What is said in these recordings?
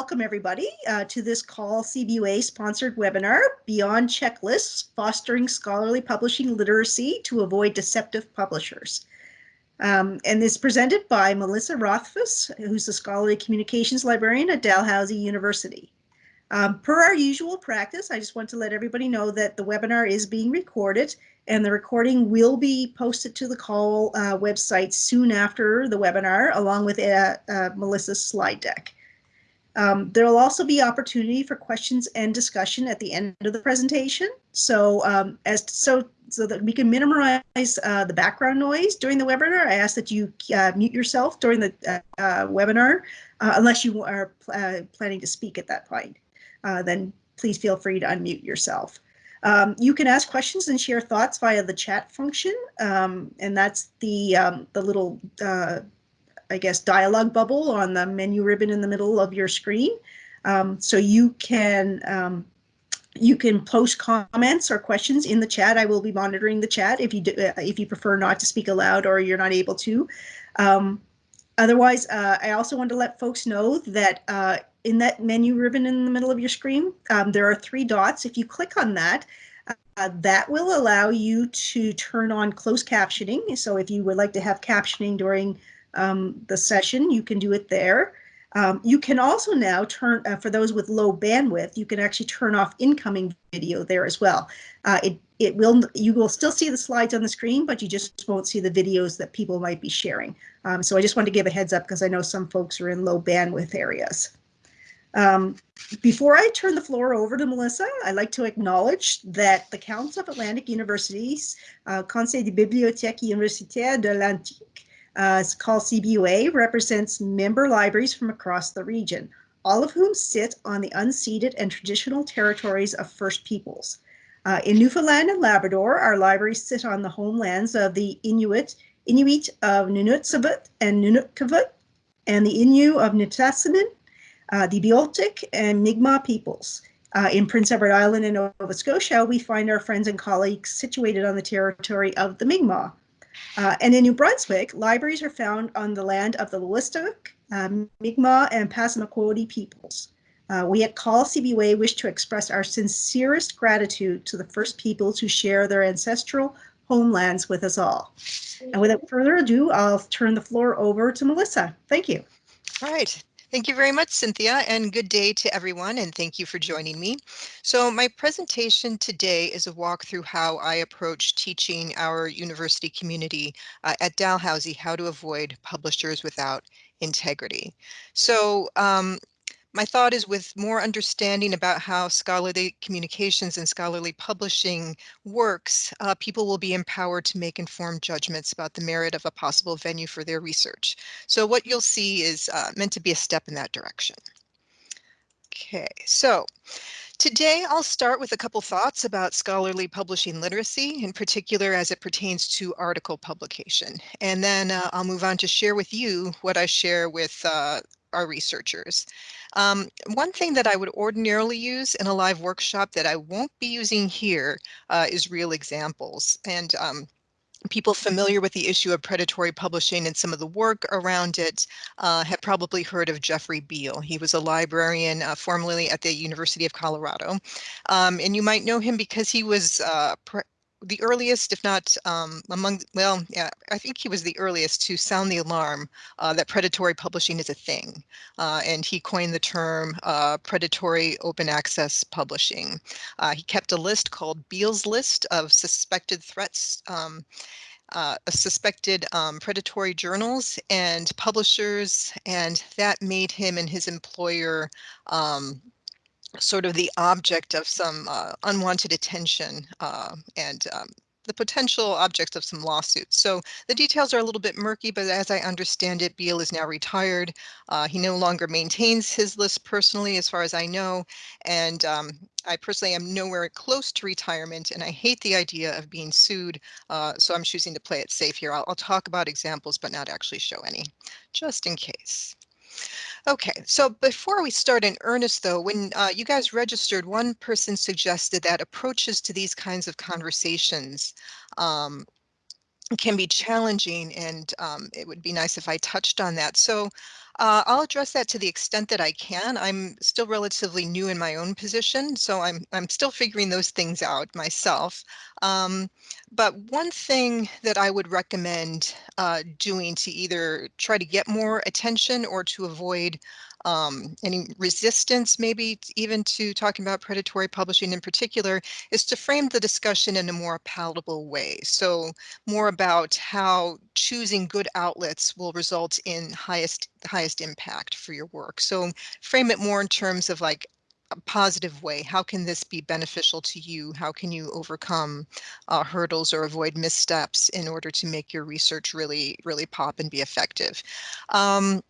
welcome everybody uh, to this CAUL CBUA sponsored webinar, Beyond Checklists, Fostering Scholarly Publishing Literacy to Avoid Deceptive Publishers. Um, and is presented by Melissa Rothfuss, who's the Scholarly Communications Librarian at Dalhousie University. Um, per our usual practice, I just want to let everybody know that the webinar is being recorded and the recording will be posted to the CAUL uh, website soon after the webinar, along with uh, uh, Melissa's slide deck. Um, there will also be opportunity for questions and discussion at the end of the presentation. So um, as so so that we can minimize uh, the background noise during the webinar, I ask that you uh, mute yourself during the uh, uh webinar, uh, unless you are pl uh, planning to speak at that point. then please feel free to unmute yourself. Um, you can ask questions and share thoughts via the chat function, um, and that's the um, the little I guess, dialog bubble on the menu ribbon in the middle of your screen. Um, so you can um, you can post comments or questions in the chat. I will be monitoring the chat if you do, uh, if you prefer not to speak aloud or you're not able to. Um, otherwise, uh, I also want to let folks know that uh, in that menu ribbon in the middle of your screen, um, there are three dots. If you click on that, uh, that will allow you to turn on closed captioning. So if you would like to have captioning during um, the session, you can do it there. Um, you can also now turn, uh, for those with low bandwidth, you can actually turn off incoming video there as well. Uh, it, it will, you will still see the slides on the screen, but you just won't see the videos that people might be sharing. Um, so I just want to give a heads up because I know some folks are in low bandwidth areas. Um, before I turn the floor over to Melissa, I'd like to acknowledge that the Council of Atlantic Universities, uh, Conseil des Bibliothèques Universitaires de l'Atlantique, uh, called CBUA, represents member libraries from across the region, all of whom sit on the unceded and traditional territories of First Peoples. Uh, in Newfoundland and Labrador, our libraries sit on the homelands of the Inuit, Inuit of Nunatsiavut and NunatuKavut, and the Innu of Nitassinan, uh, the Beothuk and Mi'kmaq peoples. Uh, in Prince Edward Island and Nova Scotia, we find our friends and colleagues situated on the territory of the Mi'kmaq. Uh, and in New Brunswick, libraries are found on the land of the Wolastoq, um, Mi'kmaq, and Passamaquoddy peoples. Uh, we at CAUL CBUA wish to express our sincerest gratitude to the first peoples who share their ancestral homelands with us all. And without further ado, I'll turn the floor over to Melissa. Thank you. All right. Thank you very much, Cynthia, and good day to everyone, and thank you for joining me. So my presentation today is a walk through how I approach teaching our university community uh, at Dalhousie how to avoid publishers without integrity. So um, my thought is with more understanding about how scholarly communications and scholarly publishing works, uh, people will be empowered to make informed judgments about the merit of a possible venue for their research. So what you'll see is uh, meant to be a step in that direction. Okay, so Today, I'll start with a couple thoughts about scholarly publishing literacy, in particular as it pertains to article publication. And then uh, I'll move on to share with you what I share with uh, our researchers. Um, one thing that I would ordinarily use in a live workshop that I won't be using here uh, is real examples. And um, people familiar with the issue of predatory publishing and some of the work around it uh, have probably heard of Jeffrey Beall. He was a librarian uh, formerly at the University of Colorado. Um, and you might know him because he was uh, the earliest, if not um, among, well, yeah, I think he was the earliest to sound the alarm uh, that predatory publishing is a thing. Uh, and he coined the term uh, predatory open access publishing. Uh, he kept a list called Beall's List of suspected threats um, uh, suspected um, predatory journals and publishers, and that made him and his employer um, sort of the object of some uh, unwanted attention uh, and um, the potential object of some lawsuits. So the details are a little bit murky, but as I understand it, Beall is now retired. Uh, he no longer maintains his list personally, as far as I know. And um, I personally am nowhere close to retirement, and I hate the idea of being sued. Uh, so I'm choosing to play it safe here. I'll, I'll talk about examples, but not actually show any, just in case. Okay, so before we start in earnest, though, when uh, you guys registered, one person suggested that approaches to these kinds of conversations um, can be challenging, and um, it would be nice if I touched on that. So Uh, I'll address that to the extent that I can. I'm still relatively new in my own position, so I'm I'm still figuring those things out myself. Um, but one thing that I would recommend uh, doing to either try to get more attention or to avoid um, any resistance, maybe even to talking about predatory publishing in particular, is to frame the discussion in a more palatable way. So more about how choosing good outlets will result in highest highest impact for your work. So frame it more in terms of like a positive way. How can this be beneficial to you? How can you overcome uh, hurdles or avoid missteps in order to make your research really, really pop and be effective? Um,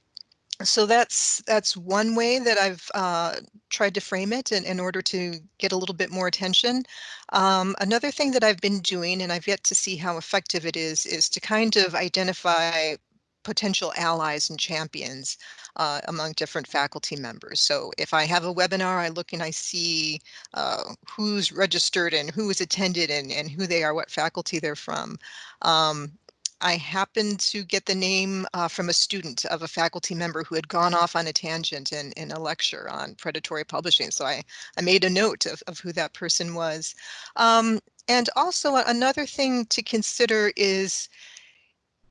so that's that's one way that I've uh, tried to frame it in, in order to get a little bit more attention. Um, another thing that I've been doing, and I've yet to see how effective it is, is to kind of identify potential allies and champions uh, among different faculty members. So if I have a webinar, I look and I see uh, who's registered and who is attended and, and who they are, what faculty they're from. Um, I happened to get the name uh, from a student of a faculty member who had gone off on a tangent in, in a lecture on predatory publishing. So I, I made a note of, of who that person was. Um, and also another thing to consider is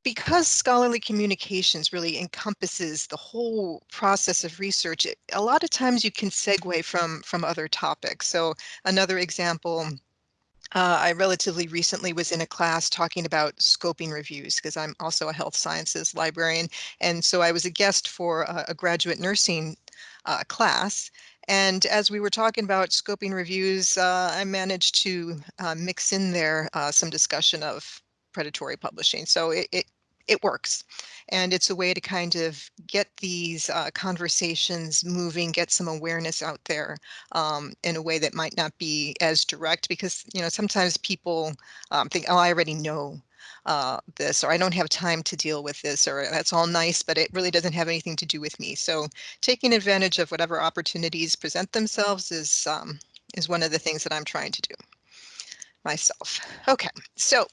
because scholarly communications really encompasses the whole process of research, it, a lot of times you can segue from, from other topics. So another example, uh, I relatively recently was in a class talking about scoping reviews because I'm also a health sciences librarian. And so I was a guest for a, a graduate nursing uh, class. And as we were talking about scoping reviews, uh, I managed to uh, mix in there uh, some discussion of predatory publishing. So it, it it works. And it's a way to kind of get these uh, conversations moving, get some awareness out there um, in a way that might not be as direct because, you know, sometimes people um, think, oh, I already know uh, this, or I don't have time to deal with this, or that's all nice, but it really doesn't have anything to do with me. So taking advantage of whatever opportunities present themselves is um, is one of the things that I'm trying to do myself. Okay, so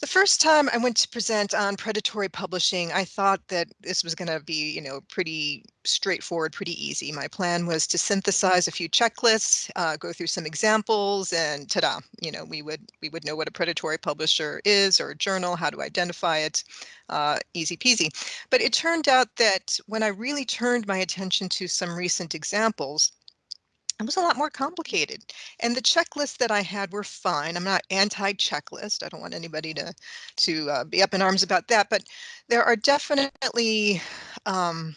the first time I went to present on predatory publishing, I thought that this was going to be, you know, pretty straightforward, pretty easy. My plan was to synthesize a few checklists, uh, go through some examples, and ta-da! You know, we would we would know what a predatory publisher is or a journal, how to identify it, uh, easy peasy. But it turned out that when I really turned my attention to some recent examples, it was a lot more complicated. And the checklists that I had were fine. I'm not anti-checklist. I don't want anybody to to uh, be up in arms about that. But there are definitely um,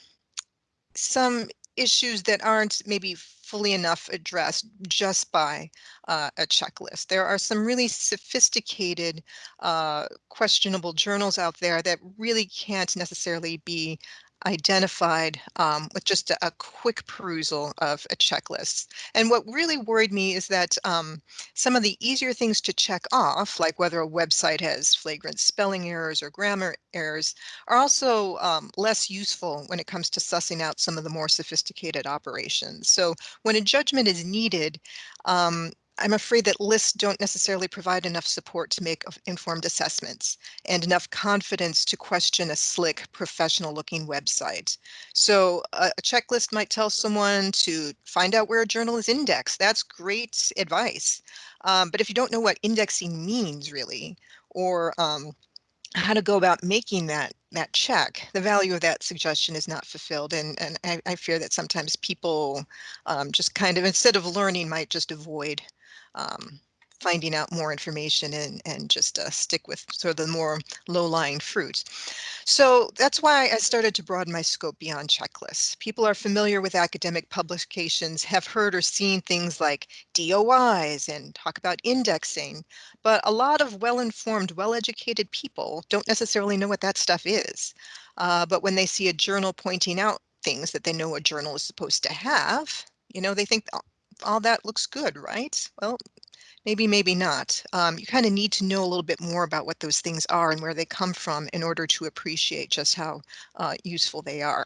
some issues that aren't maybe fully enough addressed just by uh, a checklist. There are some really sophisticated, uh, questionable journals out there that really can't necessarily be identified um, with just a, a, quick perusal of a checklist. And what really worried me is that um, some of the easier things to check off, like whether a website has flagrant spelling errors or grammar errors, are also um, less useful when it comes to sussing out some of the more sophisticated operations. So when a judgment is needed, um, I'm afraid that lists don't necessarily provide enough support to make informed assessments and enough confidence to question a slick, professional looking website. So a, checklist might tell someone to find out where a journal is indexed. That's great advice. Um, but if you don't know what indexing means really, or um, how to go about making that that check, the value of that suggestion is not fulfilled. And, and I, I fear that sometimes people um, just kind of, instead of learning, might just avoid um, finding out more information and, and just uh, stick with sort of the more low-lying fruit. So that's why I started to broaden my scope beyond checklists. People are familiar with academic publications, have heard or seen things like DOIs and talk about indexing, but a lot of well-informed, well-educated people don't necessarily know what that stuff is. Uh, but when they see a journal pointing out things that they know a journal is supposed to have, you know, they think all that looks good, right? Well, maybe, maybe not. Um, you kind of need to know a little bit more about what those things are and where they come from in order to appreciate just how uh, useful they are.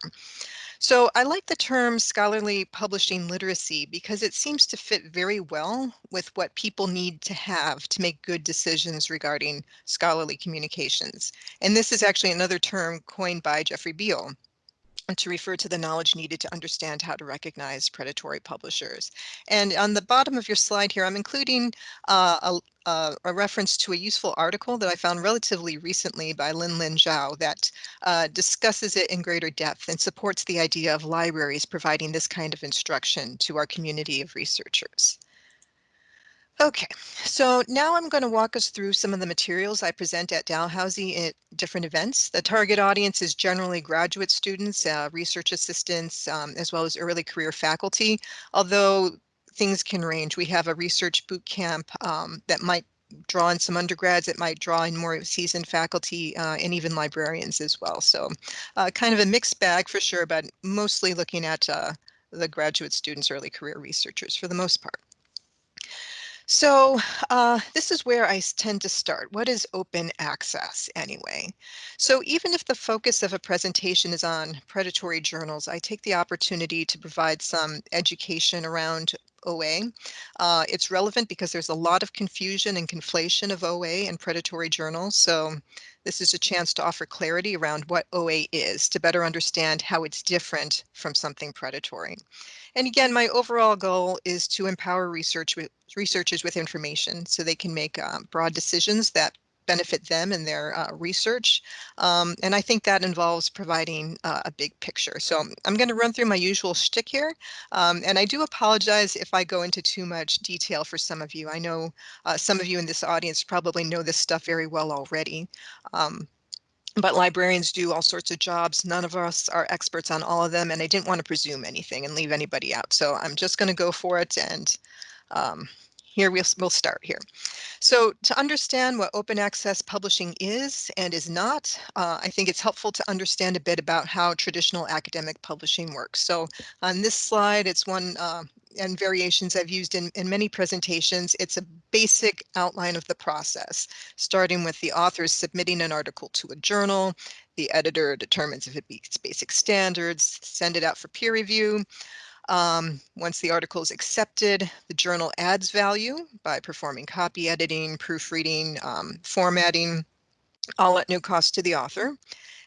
So I like the term scholarly publishing literacy because it seems to fit very well with what people need to have to make good decisions regarding scholarly communications. And this is actually another term coined by Jeffrey Beall. To refer to the knowledge needed to understand how to recognize predatory publishers. And on the bottom of your slide here, I'm including uh, a, uh, a, reference to a useful article that I found relatively recently by Lin Lin Zhao that uh, discusses it in greater depth and supports the idea of libraries providing this kind of instruction to our community of researchers. Okay, so now I'm going to walk us through some of the materials I present at Dalhousie at different events. The target audience is generally graduate students, uh, research assistants, um, as well as early career faculty, although things can range. We have a research boot camp um, that might draw in some undergrads, it might draw in more seasoned faculty uh, and even librarians as well. So uh, kind of a mixed bag for sure, but mostly looking at uh, the graduate students, early career researchers for the most part. So uh, this is where I tend to start. What is open access anyway? So even if the focus of a presentation is on predatory journals, I take the opportunity to provide some education around OA. Uh, it's relevant because there's a lot of confusion and conflation of OA and predatory journals. So this is a chance to offer clarity around what OA is to better understand how it's different from something predatory. And again, my overall goal is to empower research with, researchers with information so they can make uh, broad decisions that benefit them in their uh, research. Um, and I think that involves providing uh, a big picture. So I'm going to run through my usual shtick here. Um, and I do apologize if I go into too much detail for some of you. I know uh, some of you in this audience probably know this stuff very well already. Um, but librarians do all sorts of jobs. None of us are experts on all of them, and I didn't want to presume anything and leave anybody out. So I'm just going to go for it, and um, here we'll, we'll start here. So to understand what open access publishing is and is not, uh, I think it's helpful to understand a bit about how traditional academic publishing works. So on this slide, it's one uh, and variations I've used in, in many presentations. It's a basic outline of the process, starting with the authors submitting an article to a journal. The editor determines if it meets basic standards, send it out for peer review. Um, once the article is accepted, the journal adds value by performing copy editing, proofreading, um, formatting, all at no cost to the author.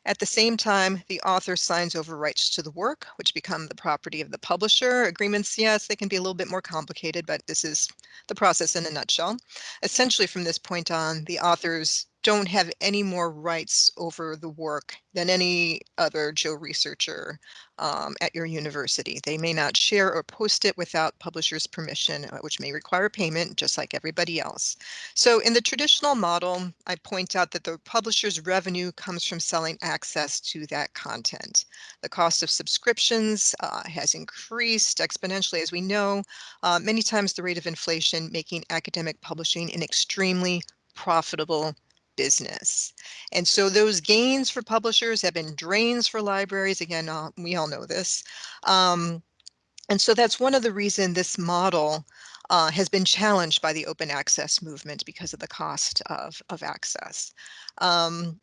At the same time, the author signs over rights to the work, which become the property of the publisher. Agreements, yes, they can be a little bit more complicated, but this is the process in a nutshell. Essentially, from this point on, the authors don't have any more rights over the work than any other Joe researcher um, at your university. They may not share or post it without publisher's permission, uh, which may require payment just like everybody else. So in the traditional model, I point out that the publisher's revenue comes from selling access to that content. The cost of subscriptions uh, has increased exponentially, as we know, uh, many times the rate of inflation making academic publishing an extremely profitable business. And so those gains for publishers have been drains for libraries. Again, uh, we all know this. Um, and so that's one of the reason this model uh, has been challenged by the open access movement because of the cost of, of access. Um,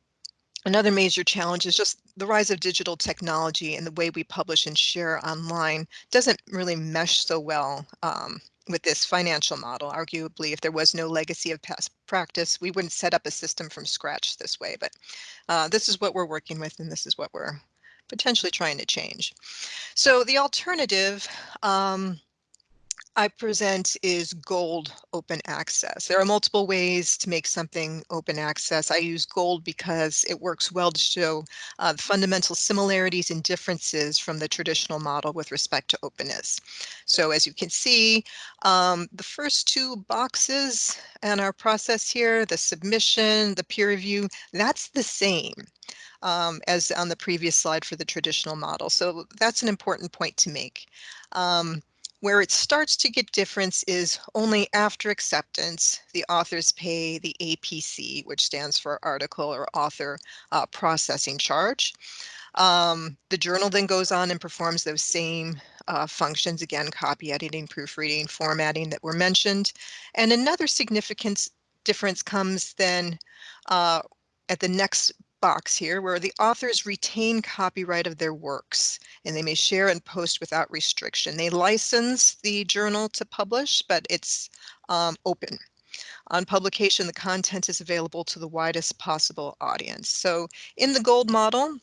Another major challenge is just the rise of digital technology and the way we publish and share online doesn't really mesh so well um, with this financial model. Arguably, if there was no legacy of past practice, we wouldn't set up a system from scratch this way. But uh, this is what we're working with, and this is what we're potentially trying to change. So the alternative um, I present is gold open access. There are multiple ways to make something open access. I use gold because it works well to show uh, fundamental similarities and differences from the traditional model with respect to openness. So as you can see, um, the first two boxes and our process here, the submission, the peer review, that's the same. Um, as on the previous slide for the traditional model. So that's an important point to make. Um, where it starts to get difference is only after acceptance, the authors pay the APC, which stands for article or author uh, processing charge. Um, the journal then goes on and performs those same uh, functions, again, copy editing, proofreading, formatting that were mentioned. And another significant difference comes then uh, at the next box here where the authors retain copyright of their works and they may share and post without restriction. They license the journal to publish, but it's um, open. On publication, the content is available to the widest possible audience. So in the gold model,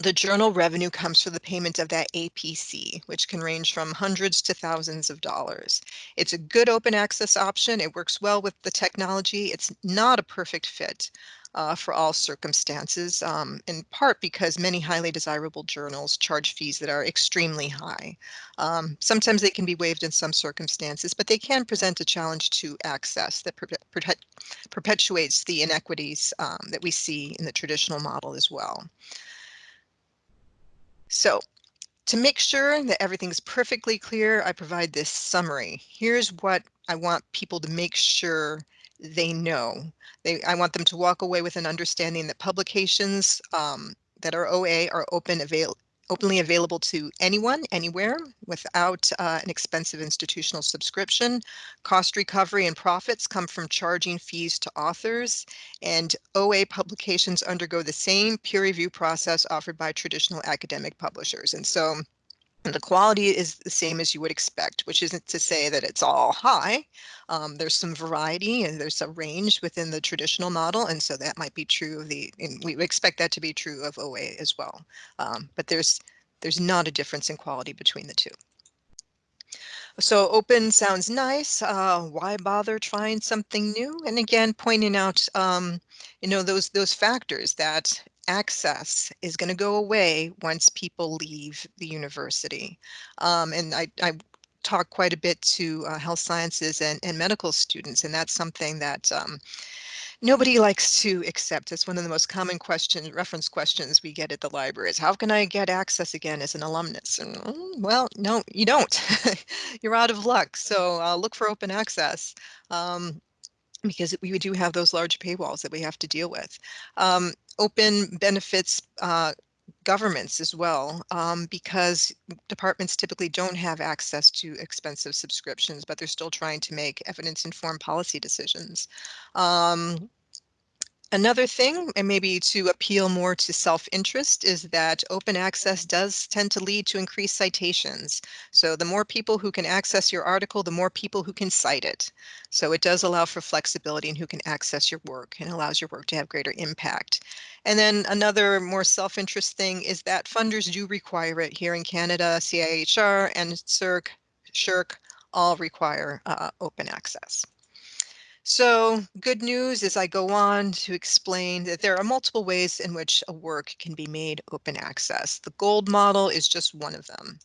the journal revenue comes from the payment of that APC, which can range from hundreds to thousands of dollars. It's a good open access option. It works well with the technology. It's not a perfect fit uh, for all circumstances, um, in part because many highly desirable journals charge fees that are extremely high. Um, sometimes they can be waived in some circumstances, but they can present a challenge to access that perpetuates the inequities um, that we see in the traditional model as well. So to make sure that everything's perfectly clear, I provide this summary. Here's what I want people to make sure they know. They, I want them to walk away with an understanding that publications um, that are OA are open avail openly available to anyone, anywhere, without uh, an expensive institutional subscription. Cost recovery and profits come from charging fees to authors, and OA publications undergo the same peer review process offered by traditional academic publishers. And so the quality is the same as you would expect, which isn't to say that it's all high. Um, there's some variety and there's a range within the traditional model. And so that might be true of the, and we expect that to be true of OA as well. Um, but there's, there's not a difference in quality between the two. So open sounds nice. Uh, why bother trying something new? And again, pointing out, um, you know, those those factors that access is going to go away once people leave the university. Um, and I, I talk quite a bit to uh, health sciences and, and medical students, and that's something that um, nobody likes to accept. It's one of the most common questions, reference questions we get at the library is how can I get access again as an alumnus? And mm, well, no, you don't. You're out of luck. So uh, look for open access. Um, because we do have those large paywalls that we have to deal with. Um, open benefits uh, governments as well, um, because departments typically don't have access to expensive subscriptions, but they're still trying to make evidence-informed policy decisions. Um, Another thing, and maybe to appeal more to self-interest, is that open access does tend to lead to increased citations. So the more people who can access your article, the more people who can cite it. So it does allow for flexibility in who can access your work and allows your work to have greater impact. And then another more self-interest thing is that funders do require it here in Canada, CIHR and NSERC, SSHRC all require uh, open access. So good news is I go on to explain that there are multiple ways in which a work can be made open access. The gold model is just one of them.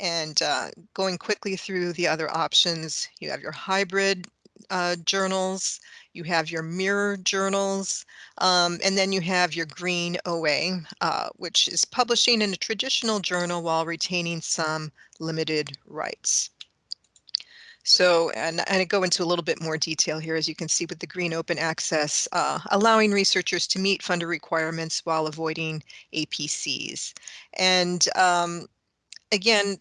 And uh, going quickly through the other options, you have your hybrid uh, journals, you have your mirror journals, um, and then you have your green OA, uh, which is publishing in a traditional journal while retaining some limited rights. So, and, and I go into a little bit more detail here, as you can see with the green open access, uh, allowing researchers to meet funder requirements while avoiding APCs. And um, again,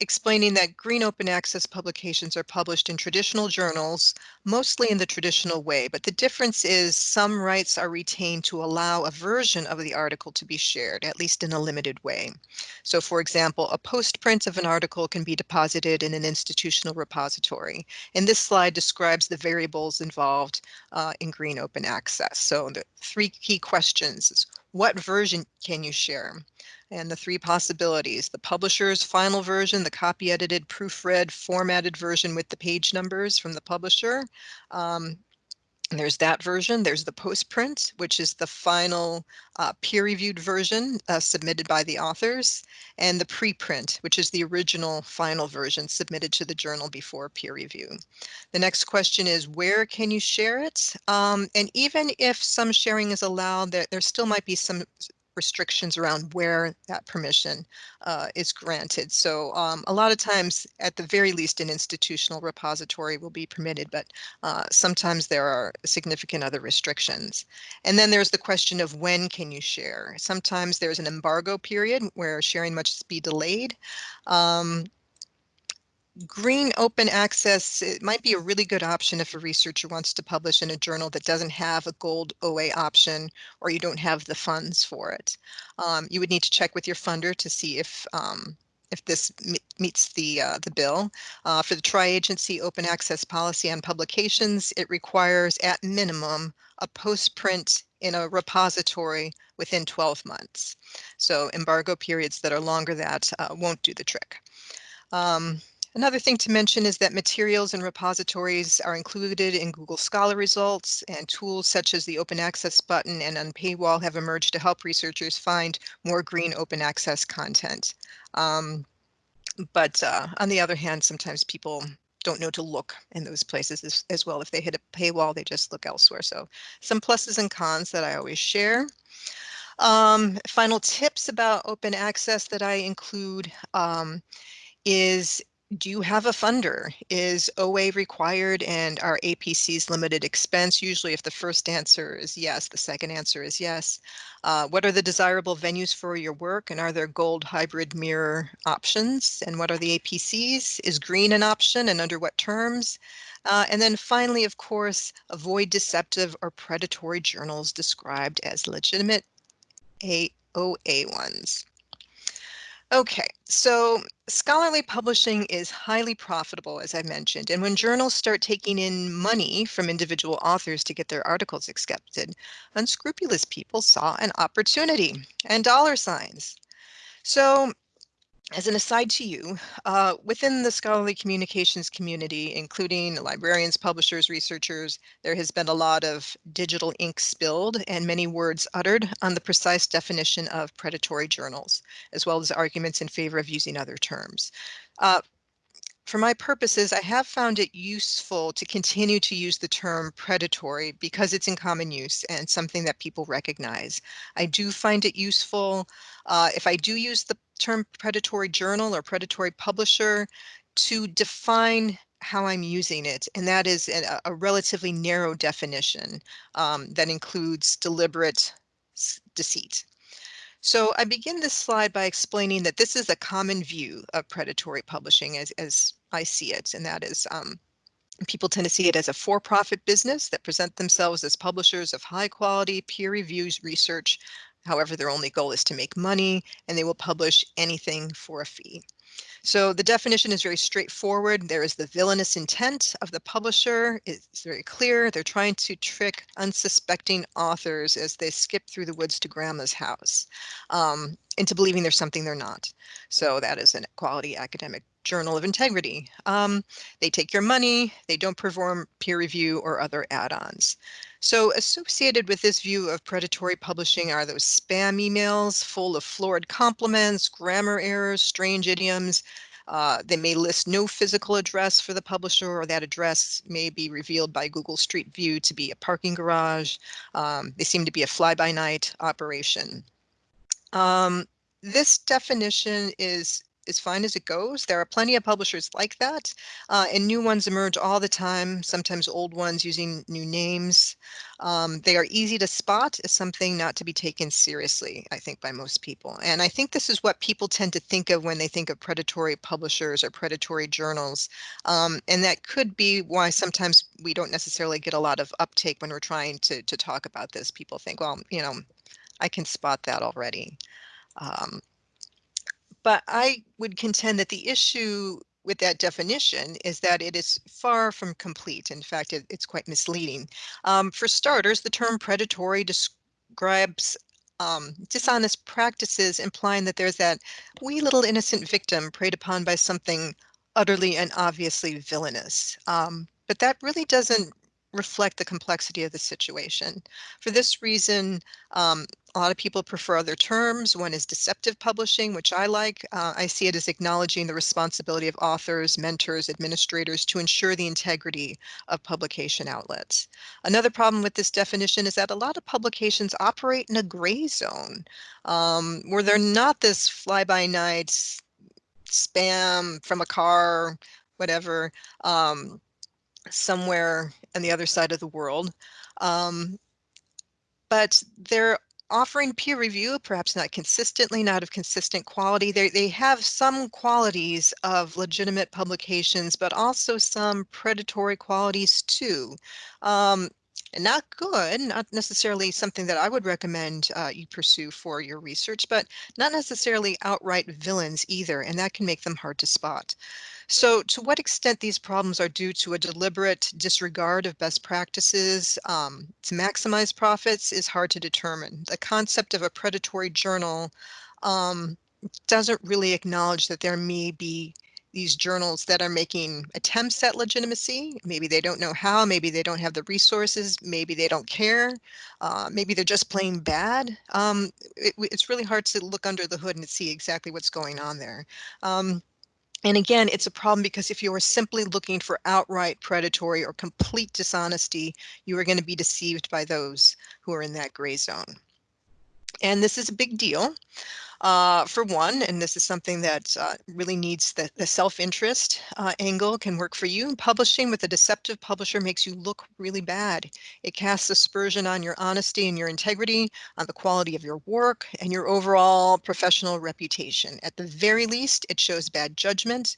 explaining that green open access publications are published in traditional journals, mostly in the traditional way, but the difference is some rights are retained to allow a version of the article to be shared, at least in a limited way. So for example, a postprint of an article can be deposited in an institutional repository. And this slide describes the variables involved uh, in green open access. So the three key questions what version can you share? and the three possibilities, the publisher's final version, the copy edited, proofread, formatted version with the page numbers from the publisher. Um, there's that version. There's the postprint, which is the final uh, peer-reviewed version uh, submitted by the authors, and the preprint, which is the original final version submitted to the journal before peer review. The next question is, where can you share it? Um, and even if some sharing is allowed, there, there still might be some restrictions around where that permission uh, is granted. So um, a lot of times, at the very least, an institutional repository will be permitted, but uh, sometimes there are significant other restrictions. And then there's the question of when can you share? Sometimes there's an embargo period where sharing must be delayed. Um, green open access it might be a really good option if a researcher wants to publish in a journal that doesn't have a gold OA option or you don't have the funds for it. Um, you would need to check with your funder to see if um, if this meets the uh, the bill. Uh, for the tri-agency open access policy on publications, it requires at minimum a post-print in a repository within 12 months. So embargo periods that are longer than that uh, won't do the trick. Um, Another thing to mention is that materials and repositories are included in Google Scholar results and tools such as the open access button and Unpaywall have emerged to help researchers find more green open access content. Um, but uh, on the other hand, sometimes people don't know to look in those places as, as well. If they hit a paywall, they just look elsewhere. So some pluses and cons that I always share. Um, final tips about open access that I include um, is do you have a funder? Is OA required and are APCs limited expense? Usually if the first answer is yes, the second answer is yes. Uh, what are the desirable venues for your work and are there gold hybrid mirror options? And what are the APCs? Is green an option and under what terms? Uh, and then finally, of course, avoid deceptive or predatory journals described as legitimate AOA ones. Okay, so scholarly publishing is highly profitable, as I mentioned, and when journals start taking in money from individual authors to get their articles accepted, unscrupulous people saw an opportunity and dollar signs. So as an aside to you, uh, within the scholarly communications community, including librarians, publishers, researchers, there has been a lot of digital ink spilled and many words uttered on the precise definition of predatory journals, as well as arguments in favor of using other terms. Uh, for my purposes, I have found it useful to continue to use the term predatory because it's in common use and something that people recognize. I do find it useful uh, if I do use the term predatory journal or predatory publisher to define how I'm using it, and that is a, a relatively narrow definition um, that includes deliberate deceit. So I begin this slide by explaining that this is a common view of predatory publishing as, as I see it, and that is um, people tend to see it as a for-profit business that present themselves as publishers of high quality peer reviews research. However, their only goal is to make money and they will publish anything for a fee. So the definition is very straightforward. There is the villainous intent of the publisher. It's very clear. They're trying to trick unsuspecting authors as they skip through the woods to grandma's house um, into believing there's something they're not. So that is an quality academic journal of integrity. Um, they take your money, they don't perform peer review or other add-ons. So associated with this view of predatory publishing are those spam emails full of florid compliments, grammar errors, strange idioms. Uh, they may list no physical address for the publisher or that address may be revealed by Google Street View to be a parking garage. Um, they seem to be a fly-by-night operation. Um, this definition is as fine as it goes. There are plenty of publishers like that, uh, and new ones emerge all the time, sometimes old ones using new names. Um, they are easy to spot as something not to be taken seriously, I think, by most people. And I think this is what people tend to think of when they think of predatory publishers or predatory journals. Um, and that could be why sometimes we don't necessarily get a lot of uptake when we're trying to, to talk about this. People think, well, you know, I can spot that already. Um, but I would contend that the issue with that definition is that it is far from complete. In fact, it, it's quite misleading. Um, for starters, the term predatory describes um, dishonest practices, implying that there's that wee little innocent victim preyed upon by something utterly and obviously villainous. Um, but that really doesn't reflect the complexity of the situation. For this reason, um, a lot of people prefer other terms. One is deceptive publishing, which I like. Uh, I see it as acknowledging the responsibility of authors, mentors, administrators to ensure the integrity of publication outlets. Another problem with this definition is that a lot of publications operate in a gray zone um, where they're not this fly-by-night spam from a car, whatever. Um, somewhere on the other side of the world. Um, but they're offering peer review, perhaps not consistently, not of consistent quality. They, they have some qualities of legitimate publications, but also some predatory qualities too. Um, not good, not necessarily something that I would recommend uh, you pursue for your research, but not necessarily outright villains either, and that can make them hard to spot. So to what extent these problems are due to a deliberate disregard of best practices um, to maximize profits is hard to determine. The concept of a predatory journal um, doesn't really acknowledge that there may be these journals that are making attempts at legitimacy. Maybe they don't know how, maybe they don't have the resources, maybe they don't care, uh, maybe they're just plain bad. Um, it, it's really hard to look under the hood and see exactly what's going on there. Um, and again, it's a problem because if you are simply looking for outright predatory or complete dishonesty, you are going to be deceived by those who are in that gray zone. And this is a big deal. Uh, for one, and this is something that uh, really needs the, the self-interest uh, angle can work for you. Publishing with a deceptive publisher makes you look really bad. It casts aspersion on your honesty and your integrity, on the quality of your work, and your overall professional reputation. At the very least, it shows bad judgment,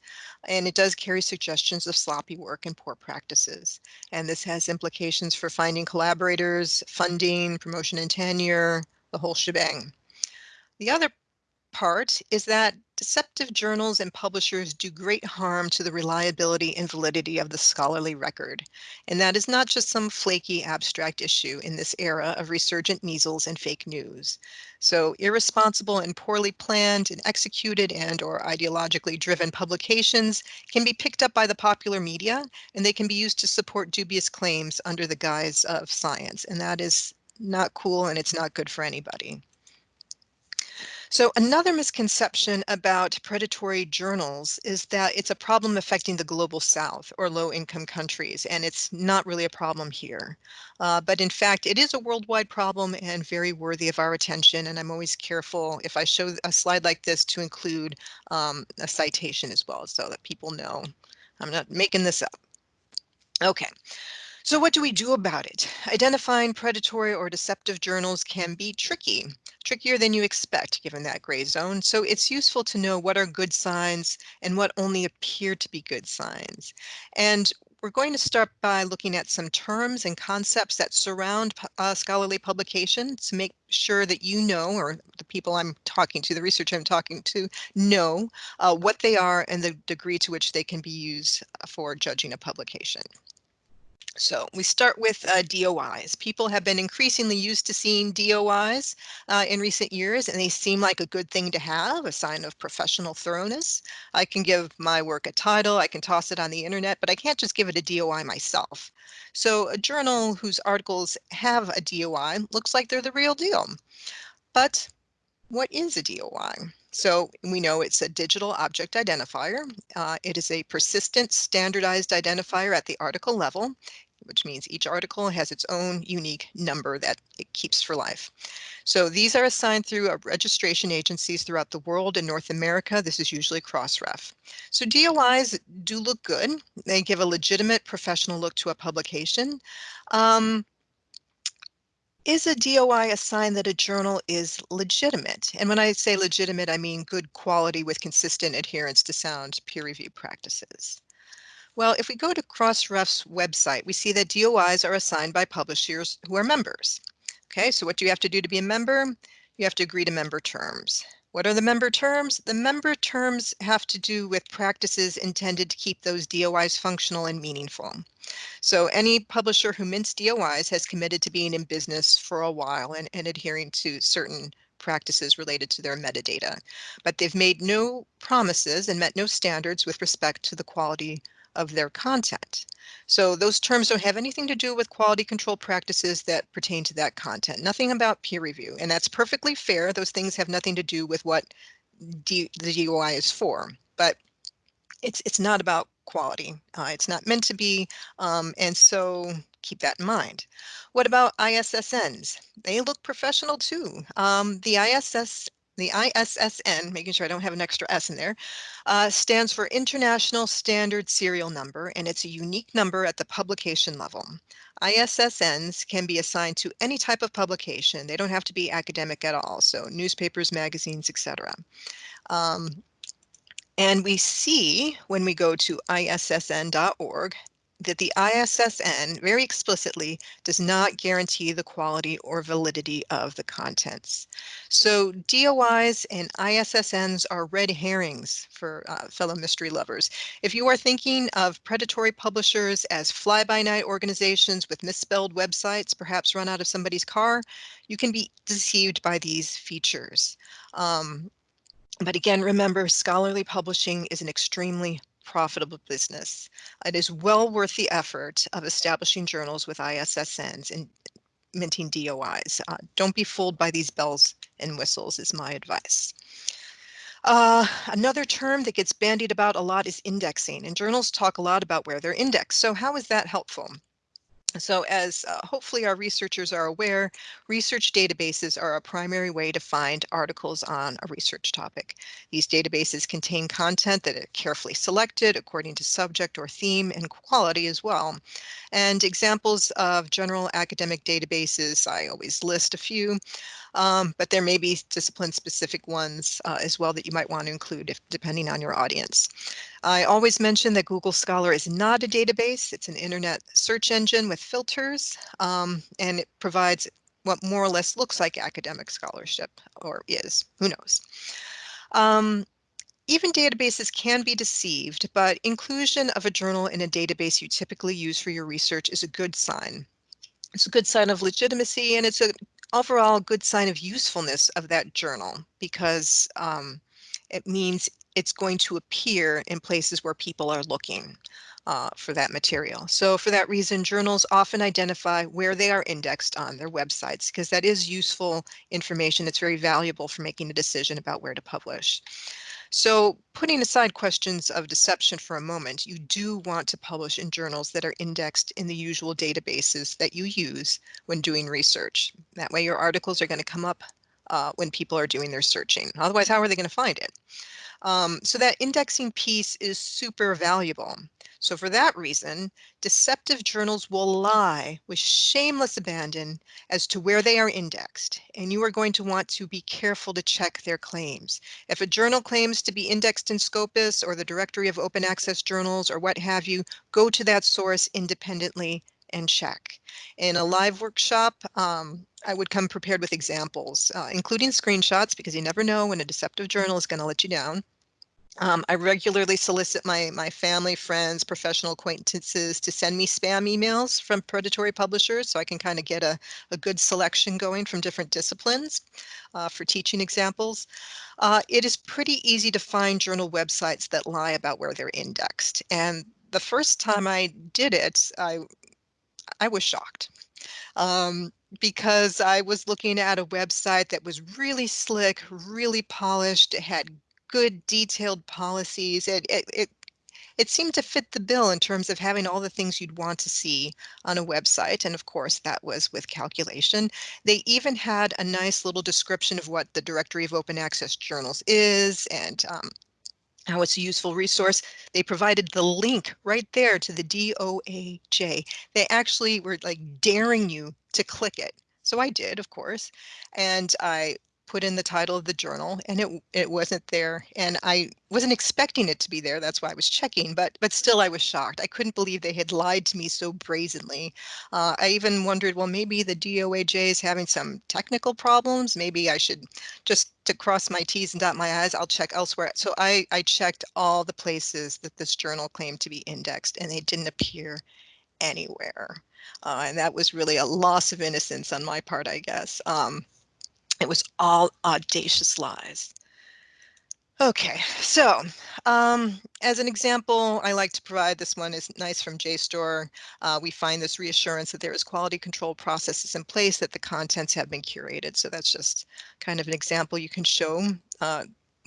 and it does carry suggestions of sloppy work and poor practices. And this has implications for finding collaborators, funding, promotion and tenure, the whole shebang. The other part is that deceptive journals and publishers do great harm to the reliability and validity of the scholarly record. And that is not just some flaky abstract issue in this era of resurgent measles and fake news. So irresponsible and poorly planned and executed and or ideologically driven publications can be picked up by the popular media and they can be used to support dubious claims under the guise of science. And that is not cool and it's not good for anybody. So another misconception about predatory journals is that it's a problem affecting the global south or low income countries, and it's not really a problem here. Uh, but in fact, it is a worldwide problem and very worthy of our attention. And I'm always careful if I show a slide like this to include um, a citation as well so that people know I'm not making this up. Okay. So what do we do about it? Identifying predatory or deceptive journals can be tricky, trickier than you expect given that gray zone. So it's useful to know what are good signs and what only appear to be good signs. And we're going to start by looking at some terms and concepts that surround uh, scholarly publication to make sure that you know, or the people I'm talking to, the researcher I'm talking to, know uh, what they are and the degree to which they can be used for judging a publication. So we start with uh, DOIs. People have been increasingly used to seeing DOIs uh, in recent years, and they seem like a good thing to have, a sign of professional thoroughness. I can give my work a title, I can toss it on the internet, but I can't just give it a DOI myself. So a journal whose articles have a DOI looks like they're the real deal. But what is a DOI? So we know it's a digital object identifier. Uh, it is a persistent standardized identifier at the article level which means each article has its own unique number that it keeps for life. So these are assigned through registration agencies throughout the world. In North America, this is usually Crossref. So DOIs do look good. They give a legitimate professional look to a publication. Um, is a DOI a sign that a journal is legitimate? And when I say legitimate, I mean good quality with consistent adherence to sound peer review practices. Well, if we go to Crossref's website, we see that DOIs are assigned by publishers who are members. Okay, so what do you have to do to be a member? You have to agree to member terms. What are the member terms? The member terms have to do with practices intended to keep those DOIs functional and meaningful. So any publisher who mints DOIs has committed to being in business for a while and, and adhering to certain practices related to their metadata. But they've made no promises and met no standards with respect to the quality of their content. So those terms don't have anything to do with quality control practices that pertain to that content, nothing about peer review. And that's perfectly fair. Those things have nothing to do with what D the DOI is for, but it's, it's not about quality. Uh, it's not meant to be. Um, and so keep that in mind. What about ISSNs? They look professional too. Um, the ISS the ISSN, making sure I don't have an extra S in there, uh, stands for International Standard Serial Number, and it's a unique number at the publication level. ISSNs can be assigned to any type of publication. They don't have to be academic at all, so newspapers, magazines, etc. Um, and we see when we go to issn.org that the ISSN very explicitly does not guarantee the quality or validity of the contents. So DOIs and ISSNs are red herrings for uh, fellow mystery lovers. If you are thinking of predatory publishers as fly-by-night organizations with misspelled websites, perhaps run out of somebody's car, you can be deceived by these features. Um, but again, remember, scholarly publishing is an extremely profitable business. It is well worth the effort of establishing journals with ISSNs and minting DOIs. Uh, don't be fooled by these bells and whistles is my advice. Uh, another term that gets bandied about a lot is indexing, and journals talk a lot about where they're indexed. So how is that helpful? So as uh, hopefully our researchers are aware, research databases are a primary way to find articles on a research topic. These databases contain content that are carefully selected according to subject or theme and quality as well. And examples of general academic databases, I always list a few, um, but there may be discipline specific ones uh, as well that you might want to include if, depending on your audience. I always mention that Google Scholar is not a database. It's an internet search engine with filters, um, and it provides what more or less looks like academic scholarship, or is, who knows. Um, even databases can be deceived, but inclusion of a journal in a database you typically use for your research is a good sign. It's a good sign of legitimacy and it's an overall good sign of usefulness of that journal because um, it means it's going to appear in places where people are looking uh, for that material. So for that reason, journals often identify where they are indexed on their websites because that is useful information. It's very valuable for making a decision about where to publish. So putting aside questions of deception for a moment, you do want to publish in journals that are indexed in the usual databases that you use when doing research. That way your articles are going to come up uh, when people are doing their searching. Otherwise, how are they going to find it? Um, so that indexing piece is super valuable. So for that reason, deceptive journals will lie with shameless abandon as to where they are indexed, and you are going to want to be careful to check their claims. If a journal claims to be indexed in Scopus or the directory of open access journals or what have you, go to that source independently and check. In a live workshop, um, I would come prepared with examples, uh, including screenshots, because you never know when a deceptive journal is going to let you down. Um, I regularly solicit my, my family, friends, professional acquaintances to send me spam emails from predatory publishers so I can kind of get a, a good selection going from different disciplines uh, for teaching examples. Uh, it is pretty easy to find journal websites that lie about where they're indexed. And the first time I did it, I, I was shocked. Um, because I was looking at a website that was really slick, really polished. It had good detailed policies. It, it, it, it seemed to fit the bill in terms of having all the things you'd want to see on a website. And of course, that was with calculation. They even had a nice little description of what the Directory of Open Access Journals is and um, how it's a useful resource. They provided the link right there to the DOAJ. They actually were like daring you to click it. So I did, of course, and I put in the title of the journal and it it wasn't there and I wasn't expecting it to be there that's why I was checking but but still I was shocked. I couldn't believe they had lied to me so brazenly. Uh, I even wondered well maybe the DOAJ is having some technical problems maybe I should just to cross my T's and dot my I's I'll check elsewhere. So I I checked all the places that this journal claimed to be indexed and they didn't appear anywhere. Uh, and that was really a loss of innocence on my part I guess. Um, it was all audacious lies. Okay, so um, as an example, I like to provide this one is nice from JSTOR. Uh, we find this reassurance that there is quality control processes in place that the contents have been curated. So that's just kind of an example you can show uh,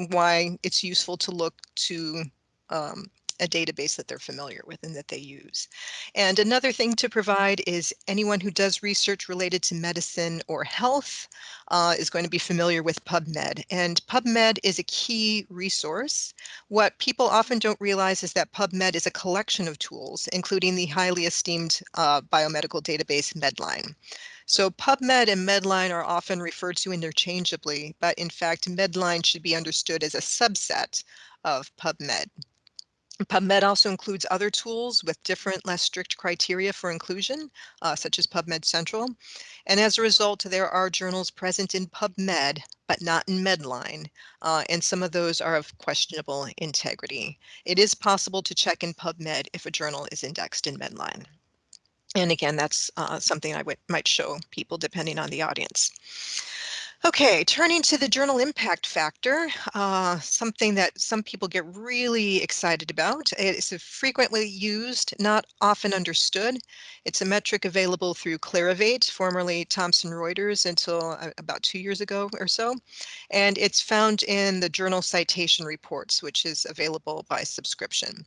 why it's useful to look to um, a database that they're familiar with and that they use. And another thing to provide is anyone who does research related to medicine or health uh, is going to be familiar with PubMed. And PubMed is a key resource. What people often don't realize is that PubMed is a collection of tools, including the highly esteemed uh, biomedical database Medline. So PubMed and Medline are often referred to interchangeably, but in fact, Medline should be understood as a subset of PubMed. PubMed also includes other tools with different, less strict criteria for inclusion, uh, such as PubMed Central. And as a result, there are journals present in PubMed, but not in Medline, uh, and some of those are of questionable integrity. It is possible to check in PubMed if a journal is indexed in Medline. And again, that's uh, something I might show people depending on the audience. Okay, turning to the journal impact factor, uh, something that some people get really excited about. It's a frequently used, not often understood. It's a metric available through Clarivate, formerly Thomson Reuters until uh, about two years ago or so. And it's found in the journal citation reports, which is available by subscription.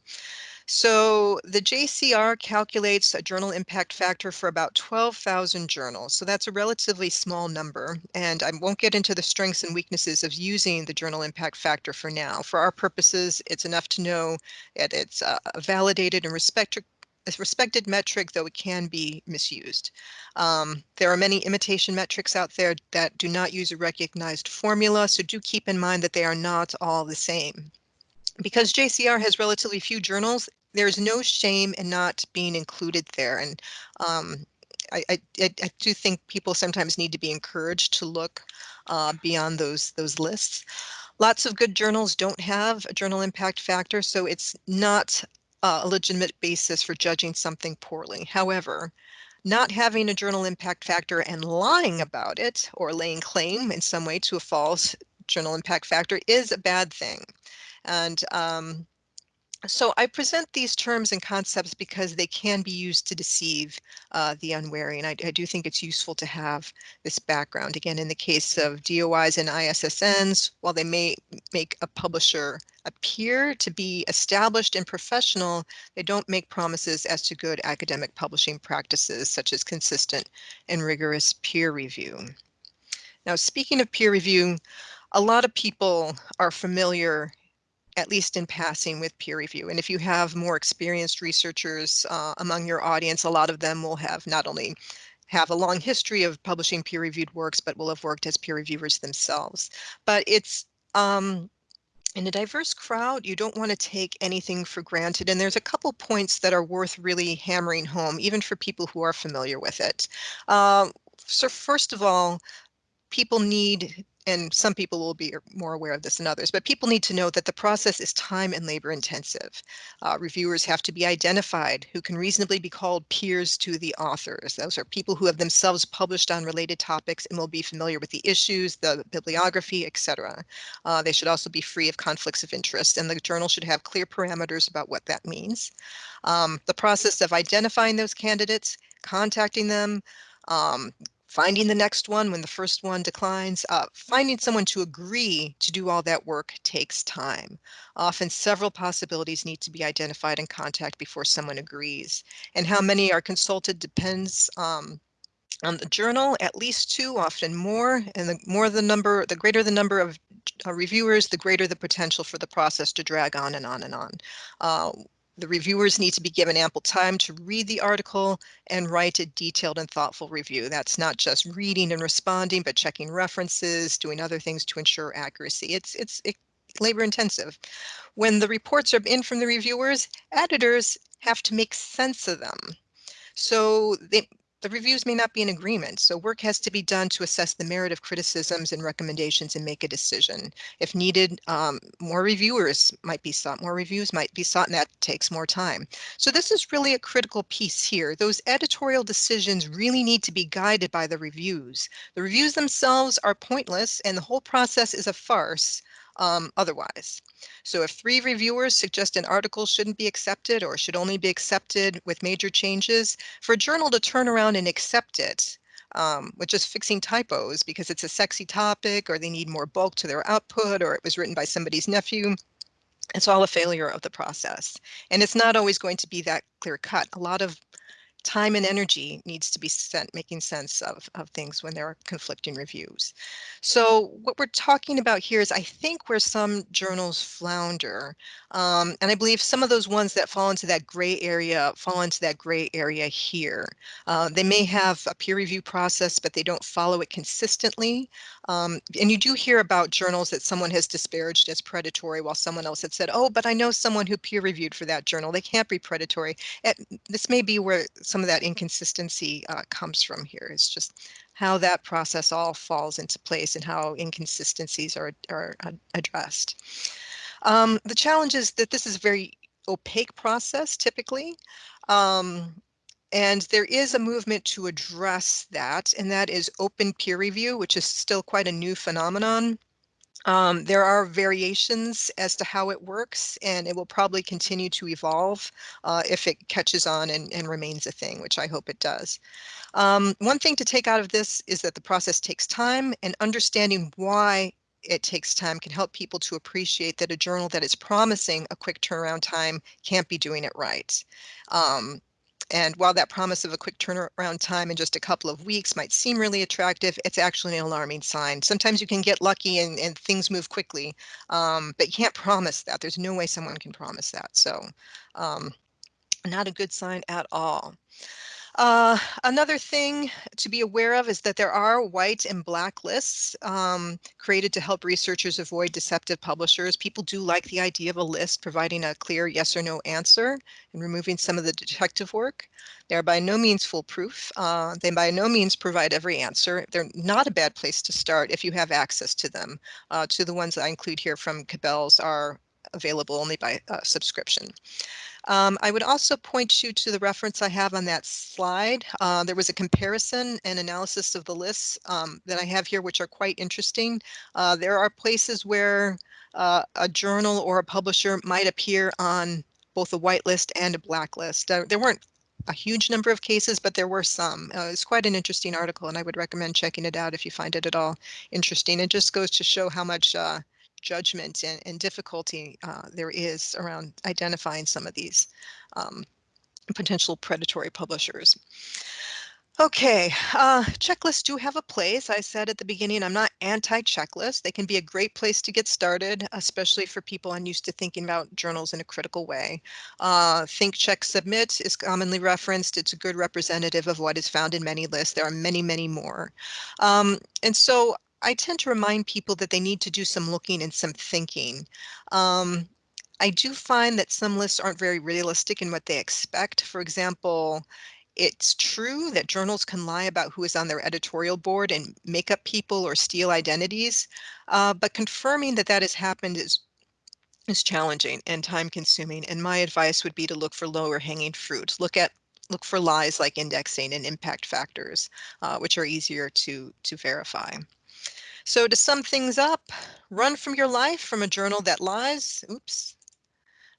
So the JCR calculates a journal impact factor for about 12,000 journals. So that's a relatively small number. And I won't get into the strengths and weaknesses of using the journal impact factor for now. For our purposes, it's enough to know that it's a validated and respected a respected metric, though it can be misused. Um, there are many imitation metrics out there that do not use a recognized formula, so do keep in mind that they are not all the same. Because JCR has relatively few journals, there's no shame in not being included there. And um, I, I, I, do think people sometimes need to be encouraged to look uh, beyond those those lists. Lots of good journals don't have a journal impact factor, so it's not uh, a legitimate basis for judging something poorly. However, not having a journal impact factor and lying about it or laying claim in some way to a false journal impact factor is a bad thing. And um, so I present these terms and concepts because they can be used to deceive uh, the unwary, and I, I, do think it's useful to have this background. Again, in the case of DOIs and ISSNs, while they may make a publisher appear to be established and professional, they don't make promises as to good academic publishing practices, such as consistent and rigorous peer review. Now, speaking of peer review, a lot of people are familiar at least in passing with peer review. And if you have more experienced researchers uh, among your audience, a lot of them will have not only have a long history of publishing peer reviewed works, but will have worked as peer reviewers themselves. But it's um, in a diverse crowd, you don't want to take anything for granted. And there's a couple points that are worth really hammering home, even for people who are familiar with it. Uh, so first of all, people need and some people will be more aware of this than others, but people need to know that the process is time and labor intensive. Uh, reviewers have to be identified who can reasonably be called peers to the authors. Those are people who have themselves published on related topics and will be familiar with the issues, the bibliography, etc. Uh, they should also be free of conflicts of interest and the journal should have clear parameters about what that means. Um, the process of identifying those candidates, contacting them, um, finding the next one when the first one declines, uh, finding someone to agree to do all that work takes time. Often several possibilities need to be identified and contact before someone agrees. And how many are consulted depends um, on the journal, at least two, often more, and the more the number, the greater the number of uh, reviewers, the greater the potential for the process to drag on and on and on. Uh, the reviewers need to be given ample time to read the article and write a detailed and thoughtful review. That's not just reading and responding, but checking references, doing other things to ensure accuracy. It's, it's it, labor intensive. When the reports are in from the reviewers, editors have to make sense of them. So they, the reviews may not be in agreement, so work has to be done to assess the merit of criticisms and recommendations and make a decision. If needed, um, more reviewers might be sought, more reviews might be sought, and that takes more time. So this is really a critical piece here. Those editorial decisions really need to be guided by the reviews. The reviews themselves are pointless and the whole process is a farce um, otherwise. So if three reviewers suggest an article shouldn't be accepted or should only be accepted with major changes, for a journal to turn around and accept it um, with just fixing typos because it's a sexy topic or they need more bulk to their output or it was written by somebody's nephew, it's all a failure of the process. And it's not always going to be that clear cut. A lot of time and energy needs to be spent making sense of, of things when there are conflicting reviews. So what we're talking about here is I think where some journals flounder, um, and I believe some of those ones that fall into that gray area fall into that gray area here. Uh, they may have a peer review process, but they don't follow it consistently. Um, and you do hear about journals that someone has disparaged as predatory while someone else had said, oh, but I know someone who peer reviewed for that journal. They can't be predatory. It, this may be where some of that inconsistency uh, comes from here. It's just how that process all falls into place and how inconsistencies are, are addressed. Um, the challenge is that this is a very opaque process typically. Um, and there is a movement to address that, and that is open peer review, which is still quite a new phenomenon. Um, there are variations as to how it works, and it will probably continue to evolve uh, if it catches on and, and, remains a thing, which I hope it does. Um, one thing to take out of this is that the process takes time, and understanding why it takes time can help people to appreciate that a journal that is promising a quick turnaround time can't be doing it right. Um, and while that promise of a quick turnaround time in just a couple of weeks might seem really attractive, it's actually an alarming sign. Sometimes you can get lucky and, and things move quickly, um, but you can't promise that. There's no way someone can promise that. So um, not a good sign at all. Uh, another thing to be aware of is that there are white and black lists um, created to help researchers avoid deceptive publishers. People do like the idea of a list providing a clear yes or no answer and removing some of the detective work. They are by no means foolproof. Uh, they by no means provide every answer. They're not a bad place to start if you have access to them. Uh, to the ones I include here from Cabell's are available only by uh, subscription. Um, I would also point you to the reference I have on that slide. Uh, there was a comparison and analysis of the lists um, that I have here, which are quite interesting. Uh, there are places where uh, a journal or a publisher might appear on both a whitelist and a blacklist. There weren't a huge number of cases, but there were some. Uh, it's quite an interesting article, and I would recommend checking it out if you find it at all interesting. It just goes to show how much uh, judgment and, and difficulty uh, there is around identifying some of these um, potential predatory publishers. Okay, uh, checklists do have a place. I said at the beginning, I'm not anti-checklist. They can be a great place to get started, especially for people unused to thinking about journals in a critical way. Uh, Think, Check, Submit is commonly referenced. It's a good representative of what is found in many lists. There are many, many more. Um, and so I tend to remind people that they need to do some looking and some thinking. Um, I do find that some lists aren't very realistic in what they expect. For example, it's true that journals can lie about who is on their editorial board and make up people or steal identities, uh, but confirming that that has happened is is challenging and time consuming. And my advice would be to look for lower hanging fruit. Look at look for lies like indexing and impact factors, uh, which are easier to to verify. So to sum things up, run from your life from a journal that lies. Oops.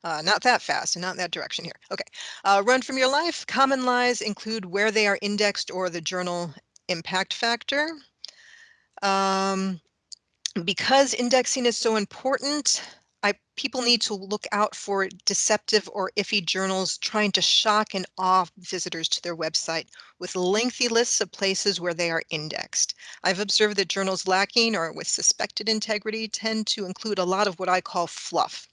Uh, not that fast and not in that direction here. Okay. Uh, run from your life. Common lies include where they are indexed or the journal impact factor. Um, because indexing is so important, I, people need to look out for deceptive or iffy journals trying to shock and awe visitors to their website with lengthy lists of places where they are indexed. I've observed that journals lacking or with suspected integrity tend to include a lot of what I call fluff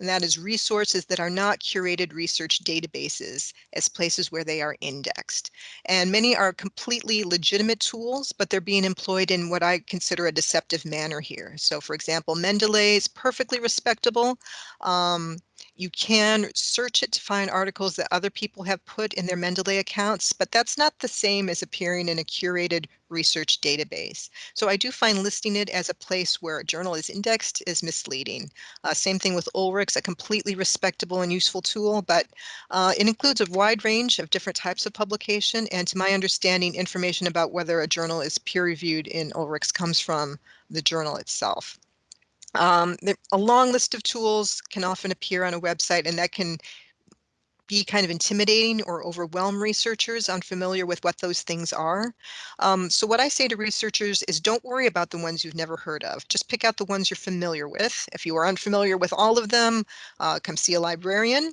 and that is resources that are not curated research databases as places where they are indexed. And many are completely legitimate tools, but they're being employed in what I consider a deceptive manner here. So for example, Mendeley is perfectly respectable. Um, you can search it to find articles that other people have put in their Mendeley accounts, but that's not the same as appearing in a curated research database. So I do find listing it as a place where a journal is indexed is misleading. Uh, same thing with Ulrichs, a completely respectable and useful tool, but uh, it includes a wide range of different types of publication. And to my understanding, information about whether a journal is peer reviewed in Ulrichs comes from the journal itself. Um, a long list of tools can often appear on a website and that can be kind of intimidating or overwhelm researchers unfamiliar with what those things are. Um, so what I say to researchers is don't worry about the ones you've never heard of. Just pick out the ones you're familiar with. If you are unfamiliar with all of them, uh, come see a librarian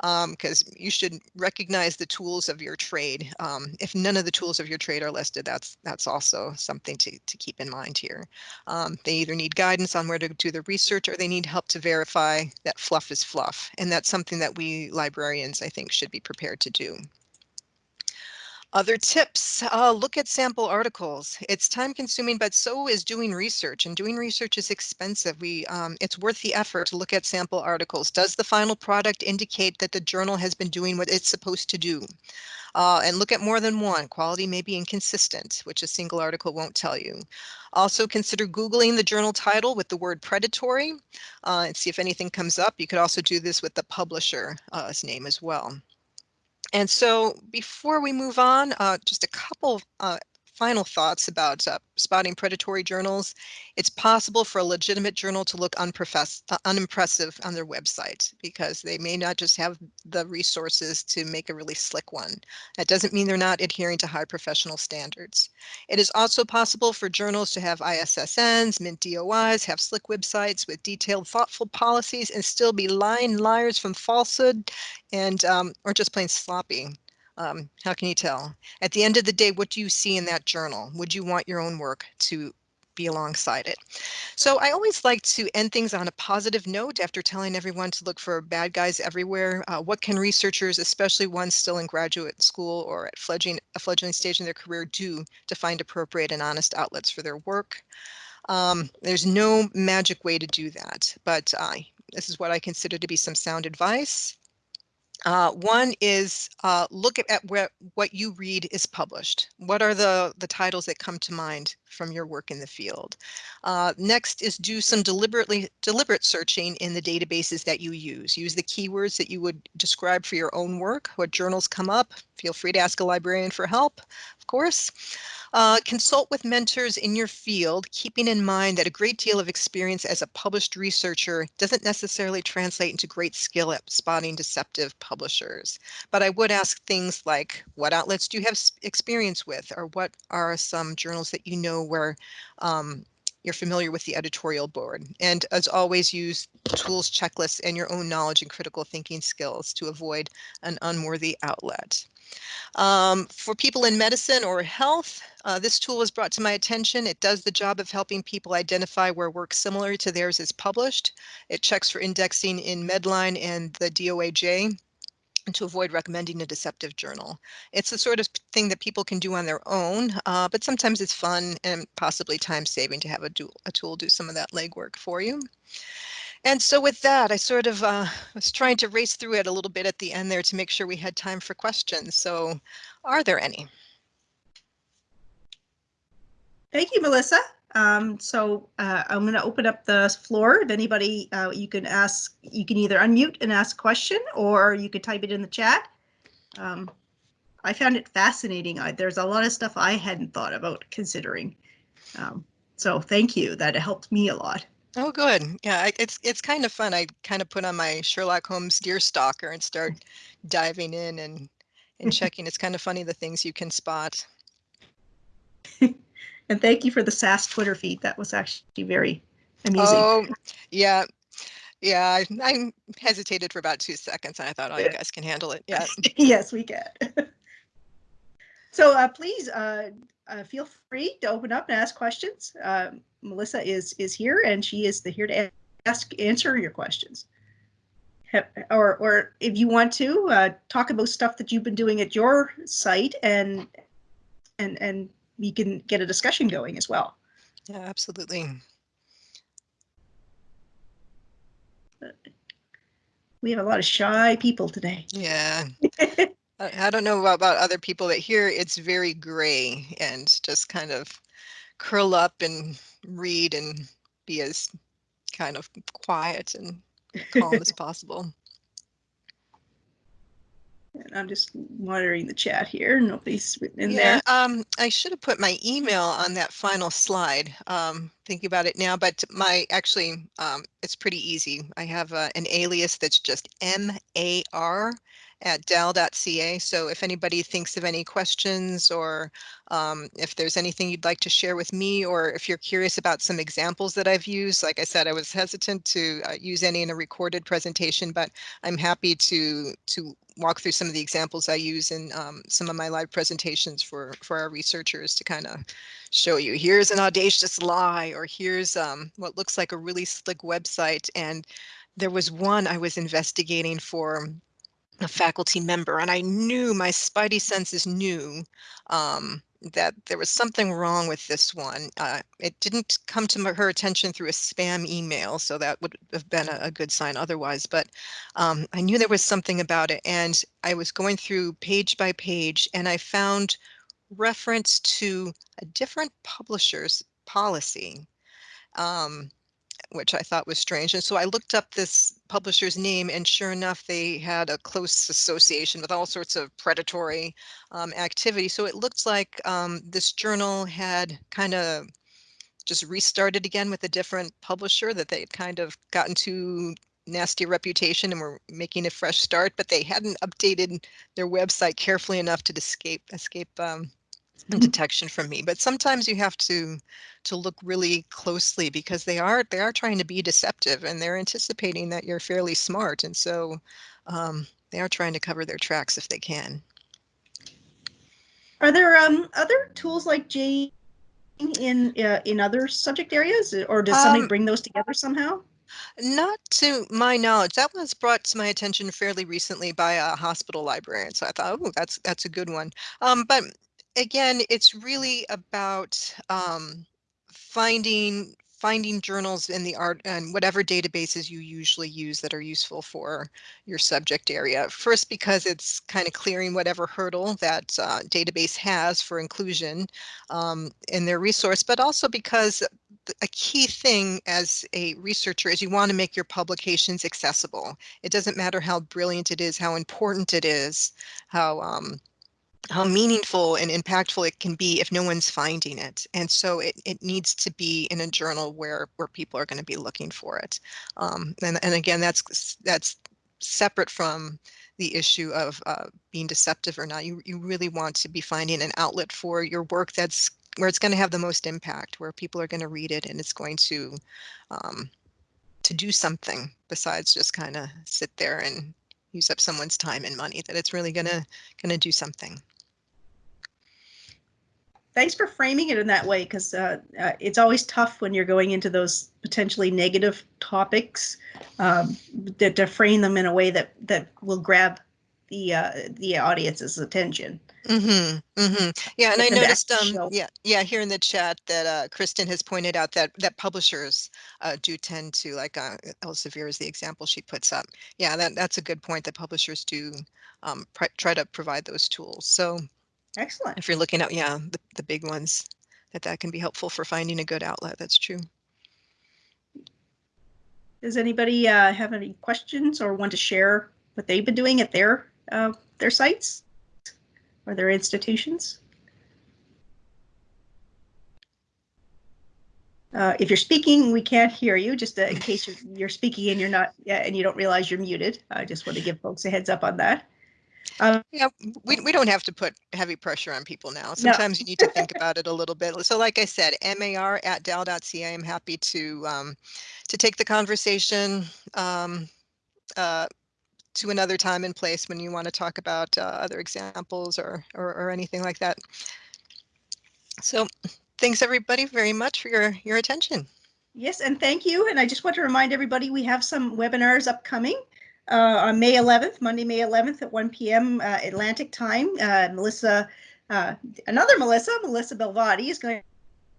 because um, you should recognize the tools of your trade. Um, if none of the tools of your trade are listed, that's that's also something to, to keep in mind here. Um, they either need guidance on where to do the research or they need help to verify that fluff is fluff. And that's something that we librarians, I think, should be prepared to do. Other tips, uh, look at sample articles. It's time consuming, but so is doing research and doing research is expensive. We, um, it's worth the effort to look at sample articles. Does the final product indicate that the journal has been doing what it's supposed to do? Uh, and look at more than one. Quality may be inconsistent, which a single article won't tell you. Also consider Googling the journal title with the word predatory uh, and see if anything comes up. You could also do this with the publisher's uh, name as well. And so before we move on, uh, just a couple uh, final thoughts about uh, spotting predatory journals. It's possible for a legitimate journal to look uh, unimpressive on their website because they may not just have the resources to make a really slick one. That doesn't mean they're not adhering to high professional standards. It is also possible for journals to have ISSNs, mint DOIs, have slick websites with detailed, thoughtful policies and still be lying liars from falsehood and um, or just plain sloppy. Um, how can you tell? At the end of the day, what do you see in that journal? Would you want your own work to be alongside it? So I always like to end things on a positive note after telling everyone to look for bad guys everywhere. Uh, what can researchers, especially ones still in graduate school or at fledgling, a fledgling stage in their career, do to find appropriate and honest outlets for their work? Um, there's no magic way to do that, but uh, this is what I consider to be some sound advice. Uh, one is uh, look at, at where, what you read is published. What are the, the titles that come to mind from your work in the field? Uh, next is do some deliberately deliberate searching in the databases that you use. Use the keywords that you would describe for your own work. What journals come up? Feel free to ask a librarian for help, of course. Uh, consult with mentors in your field, keeping in mind that a great deal of experience as a published researcher doesn't necessarily translate into great skill at spotting deceptive publishers. But I would ask things like, what outlets do you have experience with? Or what are some journals that you know where um, you're familiar with the editorial board. And as always, use tools, checklists, and your own knowledge and critical thinking skills to avoid an unworthy outlet. Um, for people in medicine or health, uh, this tool was brought to my attention. It does the job of helping people identify where work similar to theirs is published. It checks for indexing in Medline and the DOAJ to avoid recommending a deceptive journal. It's the sort of thing that people can do on their own, uh, but sometimes it's fun and possibly time saving to have a, do a tool do some of that legwork for you. And so with that, I sort of uh, was trying to race through it a little bit at the end there to make sure we had time for questions. So are there any? Thank you, Melissa. Um, so uh, I'm going to open up the floor. If anybody, uh, you can ask, you can either unmute and ask a question or you could type it in the chat. Um, I found it fascinating. I, there's a lot of stuff I hadn't thought about considering. Um, so thank you. That helped me a lot. Oh, good. Yeah, it's it's kind of fun. I kind of put on my Sherlock Holmes deer stalker and start diving in and and checking. It's kind of funny the things you can spot. and thank you for the SAS Twitter feed. That was actually very amusing. Oh, yeah. Yeah, I, I hesitated for about two seconds and I thought, oh, you guys can handle it. Yeah. yes, we can. so uh, please uh, uh, feel free to open up and ask questions. Um, Melissa is is here and she is the here to ask answer your questions. Or or if you want to uh, talk about stuff that you've been doing at your site and and and we can get a discussion going as well. Yeah, absolutely. We have a lot of shy people today. Yeah. I don't know about other people, but here it's very gray and just kind of curl up and read and be as kind of quiet and calm as possible. And I'm just monitoring the chat here. Nobody's written in yeah, there. Um, I should have put my email on that final slide. Um, thinking about it now, but my actually, um, it's pretty easy. I have uh, an alias that's just M A R at dal.ca. So if anybody thinks of any questions or um, if there's anything you'd like to share with me, or if you're curious about some examples that I've used, like I said, I was hesitant to uh, use any in a recorded presentation, but I'm happy to to walk through some of the examples I use in um, some of my live presentations for for our researchers to kind of show you. Here's an audacious lie or here's um, what looks like a really slick website. And there was one I was investigating for a faculty member and I knew my spidey senses knew um, that there was something wrong with this one. Uh, it didn't come to her attention through a spam email, so that would have been a, a good sign otherwise, but um, I knew there was something about it and I was going through page by page and I found reference to a different publisher's policy. Um, which I thought was strange. And so I looked up this publisher's name and sure enough, they had a close association with all sorts of predatory um, activity. So it looked like um, this journal had kind of just restarted again with a different publisher that they had kind of gotten to nasty reputation and were making a fresh start, but they hadn't updated their website carefully enough to escape escape um, detection from me but sometimes you have to to look really closely because they are they are trying to be deceptive and they're anticipating that you're fairly smart and so um, they are trying to cover their tracks if they can Are there um, other tools like JANE in uh, in other subject areas, or does somebody Um, bring those together somehow? Not to my knowledge. That was brought to my attention fairly recently by a hospital librarian. So I thought, oh, that's that's a good one. Um, but again, it's really about um, finding finding journals in the art and whatever databases you usually use that are useful for your subject area. First, because it's kind of clearing whatever hurdle that uh, database has for inclusion um, in their resource, but also because a key thing as a researcher is you want to make your publications accessible. It doesn't matter how brilliant it is, how important it is, how um, how meaningful and impactful it can be if no one's finding it. And so it, it needs to be in a journal where where people are going to be looking for it. Um, and, and again, that's that's separate from the issue of uh, being deceptive or not. You, you really want to be finding an outlet for your work that's where it's going to have the most impact, where people are going to read it and it's going to um, to do something besides just kind of sit there and use up someone's time and money, that it's really gonna gonna do something. Thanks for framing it in that way, because uh, uh, it's always tough when you're going into those potentially negative topics um, to, to frame them in a way that that will grab the uh, the audience's attention. Mm-hmm, mm-hmm. Yeah, and I noticed, um, yeah, yeah, here in the chat that uh, Kristen has pointed out that that publishers uh, do tend to, like uh, Elsevier is the example she puts up. Yeah, that that's a good point. That publishers do um, try to provide those tools. So Excellent. if you're looking at, yeah, the, the big ones, that that can be helpful for finding a good outlet. That's true. Does anybody uh, have any questions or want to share what they've been doing at their uh, their sites or their institutions? Uh, if you're speaking, we can't hear you. Just uh, in case you're, you're speaking and you're not, yeah, and you don't realize you're muted. I just want to give folks a heads up on that. Um, Yeah, we, we don't have to put heavy pressure on people now. Sometimes you need to think about it a little bit. So like I said, mar at dal.ca, I'm happy to um, to take the conversation um, uh, to another time and place when you want to talk about uh, other examples or, or, or anything like that. So thanks everybody very much for your, your attention. Yes, and thank you. And I just want to remind everybody, we have some webinars upcoming uh, on May 11th, Monday, May 11th at 1 p.m. Uh, Atlantic time. Uh, Melissa, uh, another Melissa, Melissa Belvadi is going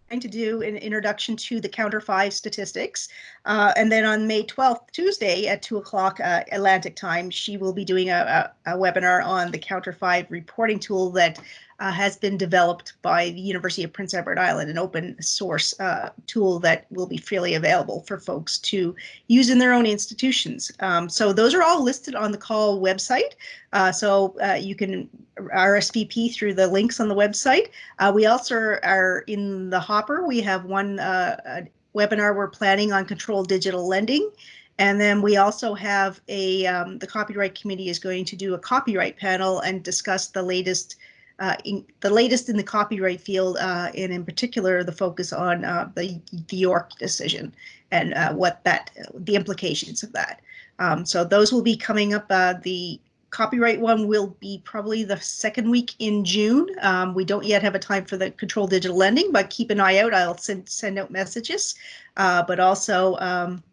to do an introduction to the COUNTER five statistics. Uh, and then on May 12th, Tuesday at 2 o'clock uh, Atlantic time, she will be doing a, a, a webinar on the COUNTER five reporting tool that uh, has been developed by the University of Prince Edward Island, an open source uh, tool that will be freely available for folks to use in their own institutions. Um, so those are all listed on the CAUL website. Uh, so uh, you can RSVP through the links on the website. Uh, we also are in the hopper. We have one uh, webinar we're planning on controlled digital lending. And then we also have a, um, the copyright committee is going to do a copyright panel and discuss the latest, uh, in, the latest in the copyright field, uh, and in particular, the focus on, uh, the, the York decision and, uh, what that, the implications of that. Um, so those will be coming up, uh, the copyright one will be probably the second week in June. Um, we don't yet have a time for the control digital lending, but keep an eye out. I'll send, send out messages, but also, um,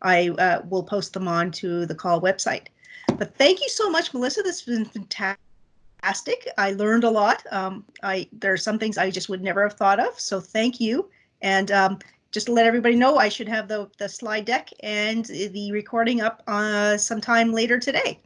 I will post them on to the CAUL website. But thank you so much, Melissa. This has been fantastic. I learned a lot. Um, I there are some things I just would never have thought of. So thank you. And um, just to let everybody know, I should have the the slide deck and the recording up uh, sometime later today.